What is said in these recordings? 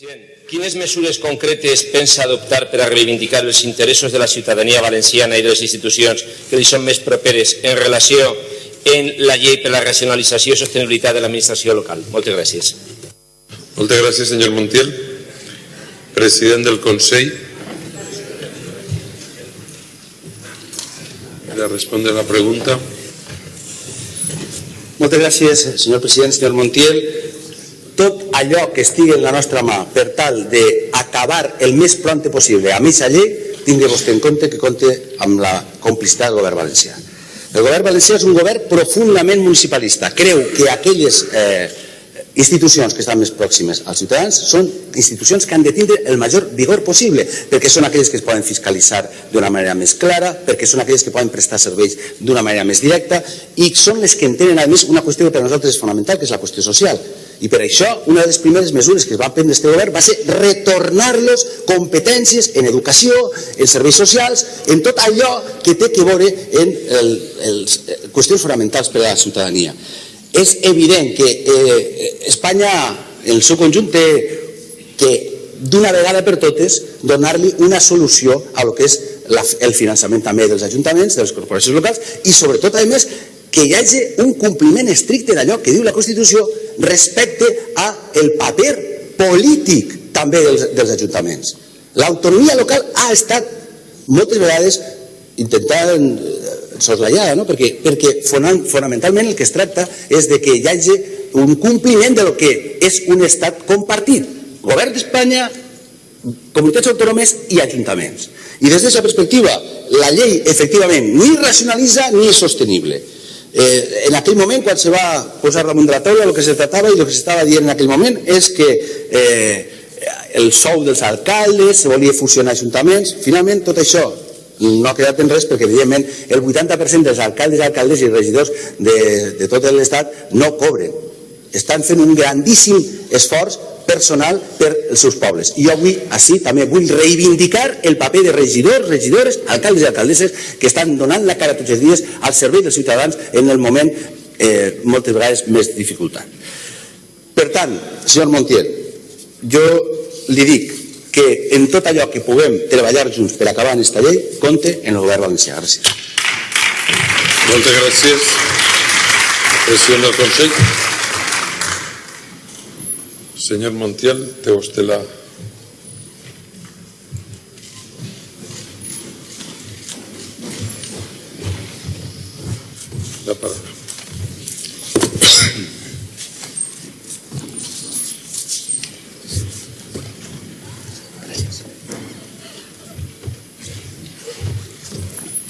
President, quines mesures concretes pensa adoptar per a reivindicar els interessos de la ciutadania valenciana i de les institucions que li són més properes en relació en la llei per a la racionalització i sostenibilitat de l'administració local? Moltes gràcies. Moltes gràcies, senyor Montiel. President del Consell. Le responde la pregunta. Moltes gràcies, senyor president, senyor Montiel. Allò que estigui en la nostra mà per tal d'acabar el més pront possible amb aquesta llei, tingui vostè en compte que compte amb la complicitat del govern valencià. El govern valencià és un govern profundament municipalista. Creu que aquelles eh, institucions que estan més pròximes als ciutadans són institucions que han de tindre el major vigor possible, perquè són aquelles que es poden fiscalitzar d'una manera més clara, perquè són aquelles que poden prestar serveis d'una manera més directa i són les que entenen, a més, una qüestió que per a nosaltres és fonamental, que és la qüestió social. I per això, una de les primeres mesures que es va prendre aquest govern va ser retornar-los competències en educació, en serveis socials, en tot allò que té que veure en el, els, qüestions fonamentals per a la ciutadania. És evident que eh, Espanya, en el seu conjunt, té que d'una vegada per totes donar-li una solució a lo que és la, el finançament també dels ajuntaments, de les corporacions locals i sobretot, a més, que hi hagi un compliment estricte d'allò que diu la Constitució respecte a el paper polític també dels, dels ajuntaments. L'autonomia local ha estat moltes vegades intentant eh, soslayada, no? perquè, perquè fonamentalment el que es tracta és de que hi hagi un compliment de lo que és un estat compartit. Govern d'Espanya, comunitats autònomes i ajuntaments. I des d'aquesta perspectiva, la llei efectivament ni racionalitza ni és sostenible. Eh, en aquell moment, quan se va posar damunt de la taula, el que se tratava i el que s'estava dient en aquell moment és que eh, el sou dels alcaldes, se volia fusionar ajuntaments, finalment tot això no ha quedat en res perquè, evidentment, el 80% dels alcaldes, alcaldes i regidors de, de tot l'Estat no cobren. Estan fent un grandíssim esforç personal per els seus pobles. I jo avui, així, també vull reivindicar el paper de regidors, regidores, alcaldes i alcaldesses que estan donant la cara tots els dies al servei dels ciutadans en el moment eh, moltes vegades més dificultat. Per tant, senyor Montiel, jo li dic que en tot allò que puguem treballar junts per acabar en aquesta llei, compte en el govern valencià. Gràcies. Moltes gràcies. President del Consell. Senyor Montiel, té vostè la... La paraula.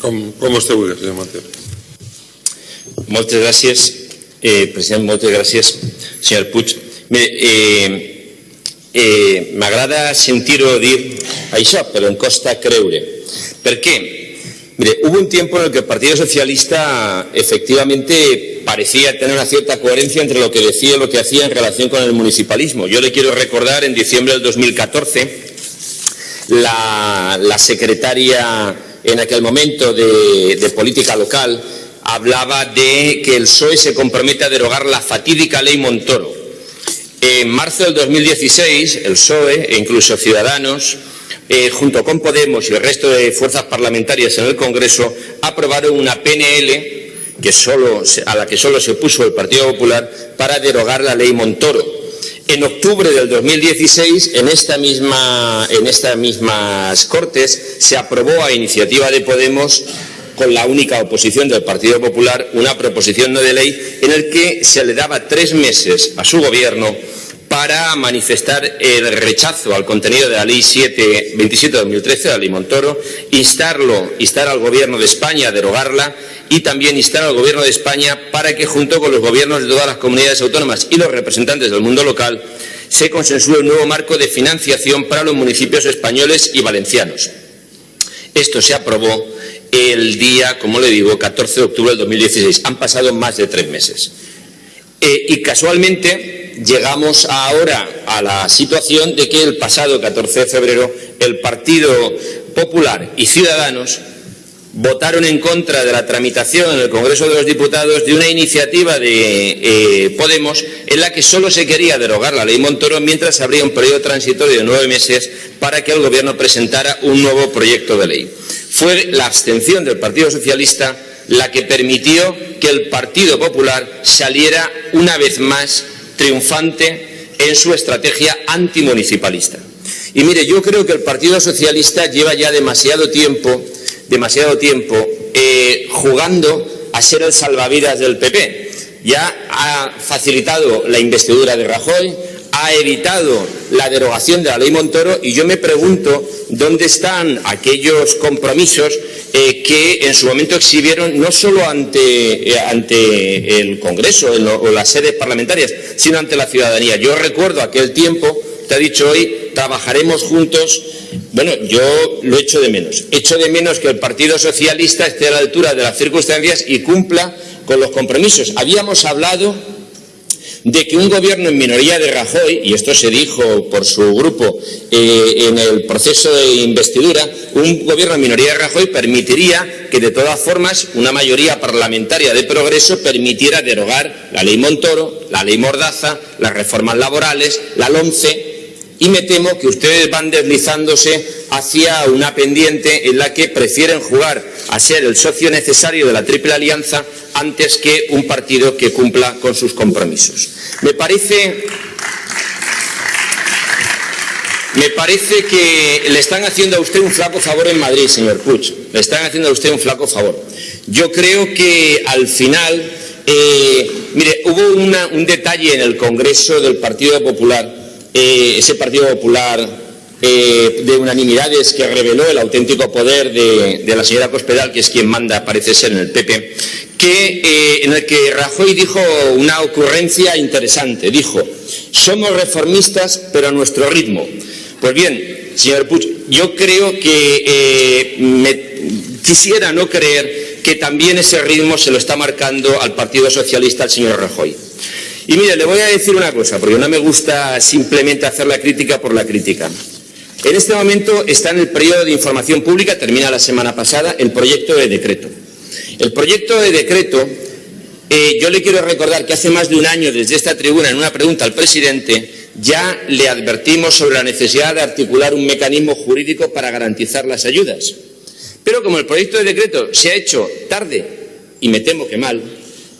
Com, com vostè vulgui, senyor Montiel. Moltes gràcies, eh, president, moltes gràcies, senyor Puig. Eh, eh, m'agrada sentir-ho dir això, però em costa creure. Per què? Mire, hubo un tiempo en el que el Partido Socialista efectivamente parecía tener una cierta coherencia entre lo que decía y lo que hacía en relación con el municipalismo. Yo le quiero recordar, en diciembre del 2014, la, la secretaria en aquel momento de, de, política local hablaba de que el PSOE se compromete a derogar la fatídica ley Montoro. En marzo del 2016, el PSOE e incluso Ciudadanos, eh, junto con Podemos y el resto de fuerzas parlamentarias en el Congreso, aprobaron una PNL que a la que solo se opuso el Partido Popular para derogar la ley Montoro. En octubre del 2016, en, esta misma, en estas mismas Cortes, se aprobó a iniciativa de Podemos, con la única oposición del Partido Popular, una proposición no de ley en el que se le daba tres meses a su gobierno para manifestar el rechazo al contenido de la Ley 7, 27 de 2013, la Ley Montoro, instarlo, instar al Gobierno de España a derogarla y también instar al Gobierno de España para que, junto con los gobiernos de todas las comunidades autónomas y los representantes del mundo local, se consensúe un nuevo marco de financiación para los municipios españoles y valencianos. Esto se aprobó el día, como le digo, 14 de octubre del 2016. Han pasado más de tres meses. Eh, y casualmente llegamos ahora a la situación de que el pasado 14 de febrero el Partido Popular y Ciudadanos votaron en contra de la tramitación en el Congreso de los Diputados de una iniciativa de eh, Podemos en la que solo se quería derogar la ley Montoro mientras habría un periodo transitorio de nueve meses para que el Gobierno presentara un nuevo proyecto de ley. Fue la abstención del Partido Socialista la que permitió que el Partido Popular saliera una vez más triunfante en su estrategia antimunicipalista. Y mire, yo creo que el Partido Socialista lleva ya demasiado tiempo demasiado tiempo eh, jugando a ser el salvavidas del PP. Ya ha facilitado la investidura de Rajoy, ha evitado la derogación de la ley Montoro y yo me pregunto dónde están aquellos compromisos eh, que en su momento exhibieron no solo ante, eh, ante el Congreso o las sedes parlamentarias, sino ante la ciudadanía. Yo recuerdo aquel tiempo, te ha dicho hoy, trabajaremos juntos bueno, yo lo echo de menos. Echo de menos que el Partido Socialista esté a la altura de las circunstancias y cumpla con los compromisos. Habíamos hablado de que un gobierno en minoría de Rajoy, y esto se dijo por su grupo eh, en el proceso de investidura, un gobierno en minoría de Rajoy permitiría que de todas formas una mayoría parlamentaria de progreso permitiera derogar la ley Montoro, la ley Mordaza, las reformas laborales, la LOMCE y me temo que ustedes van deslizándose hacia una pendiente en la que prefieren jugar a ser el socio necesario de la Triple Alianza antes que un partido que cumpla con sus compromisos. Me parece, me parece que le están haciendo a usted un flaco favor en Madrid, señor Puig. Le están haciendo a usted un flaco favor. Yo creo que al final, eh, mire, hubo un detalle en el Congreso del Partido Popular eh, ese Partido Popular eh, de unanimidades que reveló el auténtico poder de, la señora Cospedal, que es quien manda, parece ser, en el PP, que, eh, en el que Rajoy dijo una ocurrencia interesante. Dijo, somos reformistas, pero a nuestro ritmo. Pues bien, señor Puig, yo creo que me, quisiera no creer que también ese ritmo se lo está marcando al Partido Socialista el señor Rajoy. Y mire, le voy a decir una cosa, porque no me gusta simplemente hacer la crítica por la crítica. En este momento está en el periodo de información pública, termina la semana pasada, el proyecto de decreto. El proyecto de decreto, eh, yo le quiero recordar que hace más de un año desde esta tribuna, en una pregunta al presidente, ya le advertimos sobre la necesidad de articular un mecanismo jurídico para garantizar las ayudas. Pero como el proyecto de decreto se ha hecho tarde, y me temo que mal,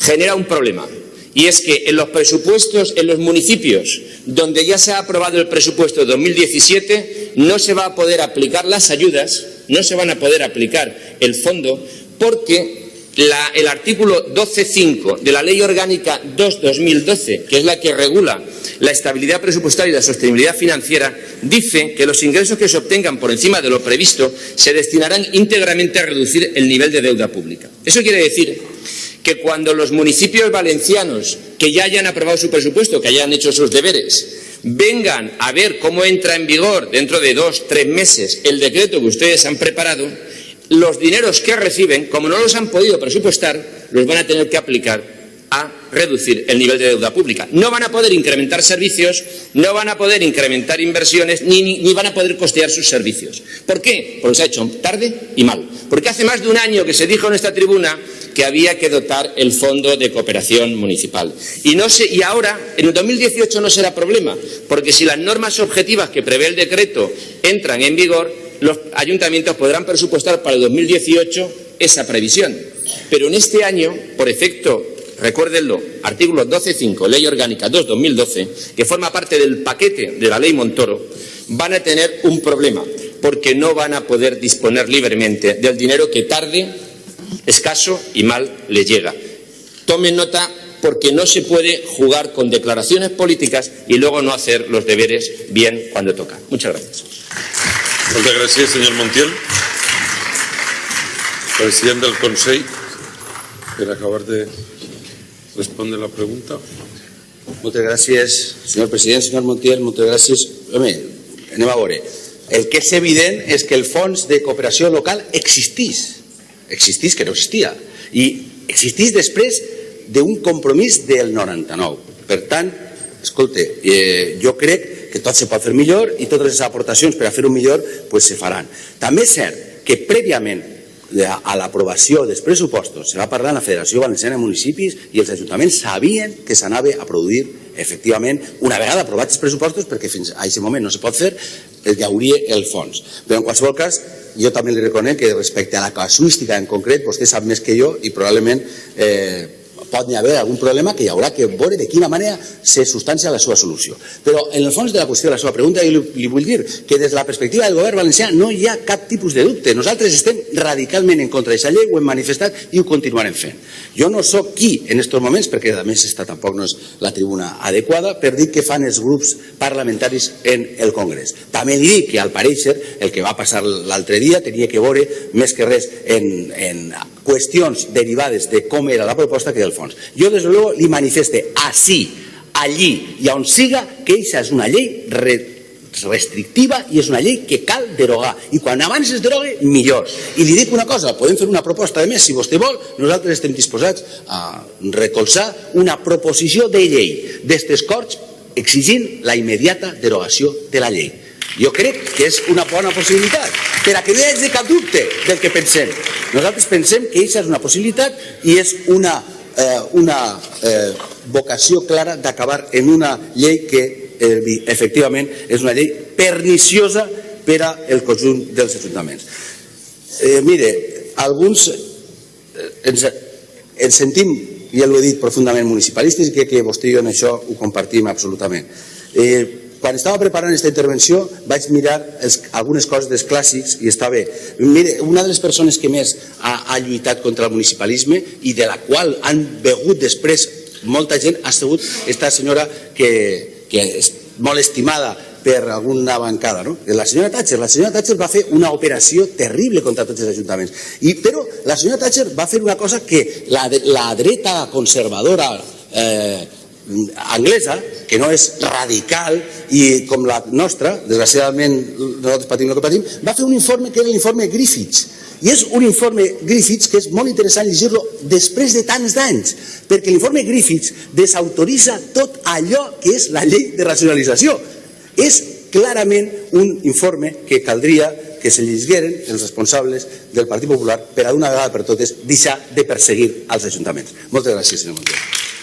genera un problema. Y es que en los presupuestos, en los municipios donde ya se ha aprobado el presupuesto de 2017, no se va a poder aplicar las ayudas, no se van a poder aplicar el fondo, porque el artículo 12.5 de la Ley Orgánica 2-2012, que es la que regula la estabilidad presupuestaria y la sostenibilidad financiera, dice que los ingresos que se obtengan por encima de lo previsto se destinarán íntegramente a reducir el nivel de deuda pública. Eso quiere decir que cuando los municipios valencianos que ya hayan aprobado su presupuesto, que hayan hecho sus deberes, vengan a ver cómo entra en vigor dentro de dos, tres meses el decreto que ustedes han preparado, los dineros que reciben, como no los han podido presupuestar, los van a tener que aplicar a reducir el nivel de deuda pública. No van a poder incrementar servicios, no van a poder incrementar inversiones, ni, van a poder costear sus servicios. ¿Por qué? Porque se ha hecho tarde y mal. Porque hace más de un año que se dijo en esta tribuna que había que dotar el Fondo de Cooperación Municipal. Y, y ahora, en el 2018 no será problema, porque si las normas objetivas que prevé el decreto entran en vigor, los ayuntamientos podrán presupuestar para el 2018 esa previsión. Pero en este año, por efecto recuérdenlo, artículo 12.5, Ley Orgánica 2-2012, que forma parte del paquete de la Ley Montoro, van a tener un problema, porque no van a poder disponer libremente del dinero que tarde, escaso y mal les llega. Tomen nota porque no se puede jugar con declaraciones políticas y luego no hacer los deberes bien cuando toca. Muchas gracias. Muchas gracias, señor Montiel. Presidente del Consejo, per acabar de Responde la pregunta. Moltes gràcies, senyor president, senyor Montiel, moltes gràcies. Home, anem a veure. El que és evident és que el fons de cooperació local existís. Existís, que no existia. I existís després d'un compromís del 99. Per tant, escolta, eh, jo crec que tot se pot fer millor i totes les aportacions per a fer-ho millor pues, se faran. També és cert que prèviament de- a l'aprovació dels pressupostos se va parlar en la Federació Valenciana de Municipis i els ajuntaments sabien que s'anava a produir efectivament, una vegada aprovats els pressupostos, perquè fins a aquest moment no se pot fer, eh, hi hauria el fons. Però en qualsevol cas, jo també li reconec que respecte a la casuística en concret, vostè sap més que jo i probablement eh, pot haver algun problema que hi haurà que veure de quina manera se substancia la seva solució. Però en el fons de la qüestió de la seva pregunta jo li, li vull dir que des de la perspectiva del govern valencià no hi ha cap tipus de dubte. Nosaltres estem radicalment en contra d'aquesta llei, ho hem manifestat i ho continuarem fent. Jo no sóc qui en aquests moments, perquè a més esta tampoc no és la tribuna adequada, per dir què fan els grups parlamentaris en el Congrés. També dic que al pareixer el que va passar l'altre dia tenia que veure més que res en, en qüestions derivades de com era la proposta que del fons. Jo, des de luego, li manifeste així, allí i on siga que aquesta és una llei re restrictiva i és una llei que cal derogar. I quan abans es derogue millor. I li dic una cosa, podem fer una proposta de més si vostè vol, nosaltres estem disposats a recolzar una proposició de llei d'estes Corts exigint la immediata derogació de la llei. Jo crec que és una bona possibilitat per a que no hi hagi cap dubte del que pensem. Nosaltres pensem que aquesta és una possibilitat i és una, eh, una eh, vocació clara d'acabar en una llei que eh, efectivament és una llei perniciosa per al conjunt dels ajuntaments. Eh, mire, alguns eh, ens, ens sentim, ja l'ho he dit, profundament municipalistes i crec que vostè i jo en això ho compartim absolutament. Eh, quan estava preparant aquesta intervenció vaig mirar els, algunes coses dels clàssics i està bé. Mire, una de les persones que més ha, ha lluitat contra el municipalisme i de la qual han begut després molta gent ha sigut esta senyora que, que és molt estimada per alguna bancada, no? La senyora Thatcher, la senyora Thatcher va fer una operació terrible contra tots els ajuntaments. I, però la senyora Thatcher va fer una cosa que la, la dreta conservadora eh, anglesa, que no és radical i com la nostra, desgraciadament nosaltres patim el que patim, va fer un informe que era l'informe Griffiths, i és un informe Griffiths que és molt interessant llegir-lo després de tants d'anys, perquè l'informe Griffiths desautoritza tot allò que és la llei de racionalització. És clarament un informe que caldria que se llegigueren els responsables del Partit Popular per a d'una vegada per totes deixar de perseguir als ajuntaments. Moltes gràcies, senyor Montero.